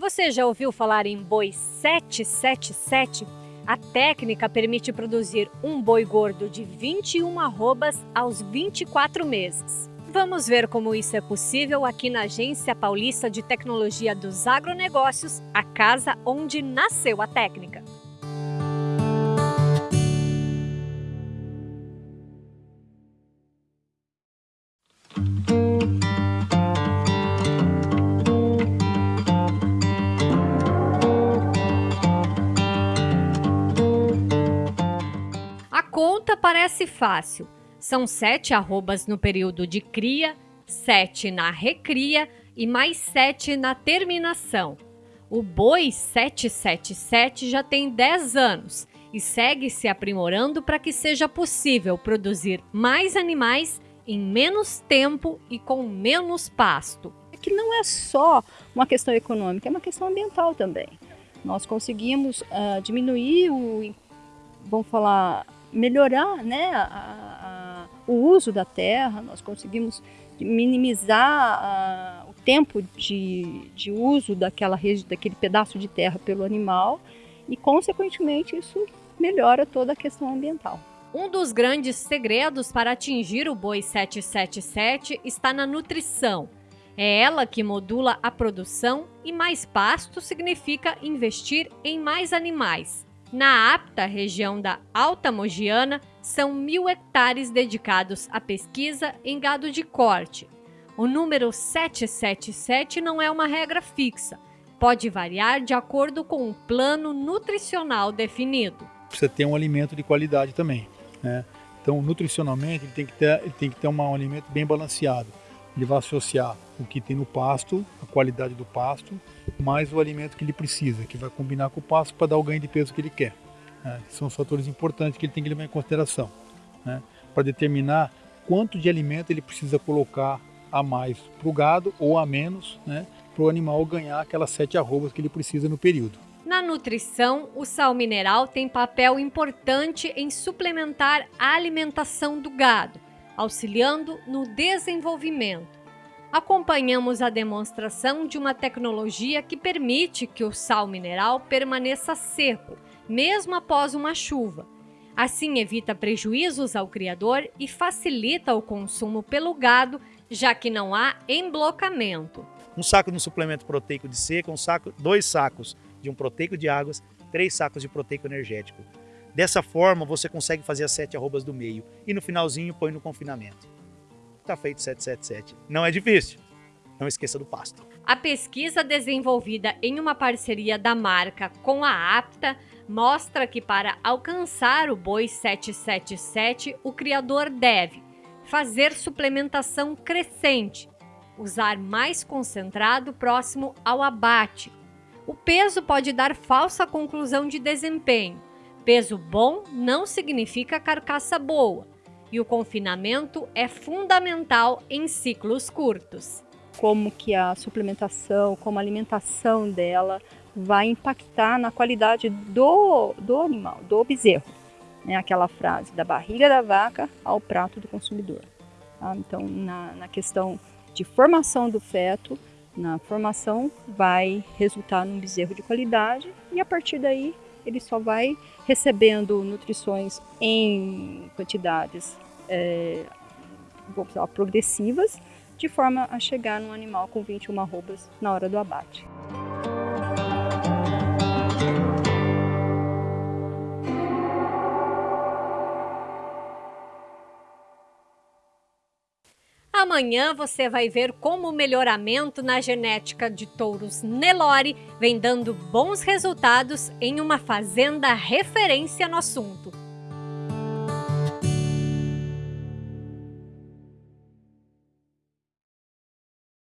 Você já ouviu falar em boi 777? A técnica permite produzir um boi gordo de 21 arrobas aos 24 meses. Vamos ver como isso é possível aqui na Agência Paulista de Tecnologia dos Agronegócios, a casa onde nasceu a técnica. Conta parece fácil. São sete arrobas no período de cria, sete na recria e mais sete na terminação. O boi 777 já tem 10 anos e segue se aprimorando para que seja possível produzir mais animais em menos tempo e com menos pasto. É que não é só uma questão econômica, é uma questão ambiental também. Nós conseguimos uh, diminuir o, vamos falar, melhorar né, a, a, o uso da terra, nós conseguimos minimizar o tempo de, de uso daquela, daquele pedaço de terra pelo animal e, consequentemente, isso melhora toda a questão ambiental. Um dos grandes segredos para atingir o boi 777 está na nutrição. É ela que modula a produção e mais pasto significa investir em mais animais. Na apta região da Alta Mogiana, são mil hectares dedicados à pesquisa em gado de corte. O número 777 não é uma regra fixa, pode variar de acordo com um plano nutricional definido. Precisa ter um alimento de qualidade também. Né? Então, nutricionalmente, ele tem que ter, ele tem que ter um alimento bem balanceado. Ele vai associar o que tem no pasto, a qualidade do pasto, mais o alimento que ele precisa, que vai combinar com o pasto para dar o ganho de peso que ele quer. Né? São os fatores importantes que ele tem que levar em consideração né? para determinar quanto de alimento ele precisa colocar a mais para o gado ou a menos né? para o animal ganhar aquelas sete arrobas que ele precisa no período. Na nutrição, o sal mineral tem papel importante em suplementar a alimentação do gado, auxiliando no desenvolvimento acompanhamos a demonstração de uma tecnologia que permite que o sal mineral permaneça seco, mesmo após uma chuva. Assim, evita prejuízos ao criador e facilita o consumo pelo gado, já que não há emblocamento. Um saco de um suplemento proteico de seca, um saco, dois sacos de um proteico de águas, três sacos de proteico energético. Dessa forma, você consegue fazer as sete arrobas do meio e no finalzinho põe no confinamento está feito 777. Não é difícil. Não esqueça do pasto. A pesquisa desenvolvida em uma parceria da marca com a APTA mostra que para alcançar o boi 777, o criador deve fazer suplementação crescente, usar mais concentrado próximo ao abate. O peso pode dar falsa conclusão de desempenho. Peso bom não significa carcaça boa e o confinamento é fundamental em ciclos curtos. Como que a suplementação, como a alimentação dela vai impactar na qualidade do, do animal, do bezerro. É aquela frase, da barriga da vaca ao prato do consumidor. Tá? Então, na, na questão de formação do feto, na formação vai resultar num bezerro de qualidade e a partir daí ele só vai recebendo nutrições em quantidades é, vamos falar, progressivas, de forma a chegar num animal com 21 arrobas na hora do abate. Amanhã você vai ver como o melhoramento na genética de touros Nelore vem dando bons resultados em uma fazenda referência no assunto.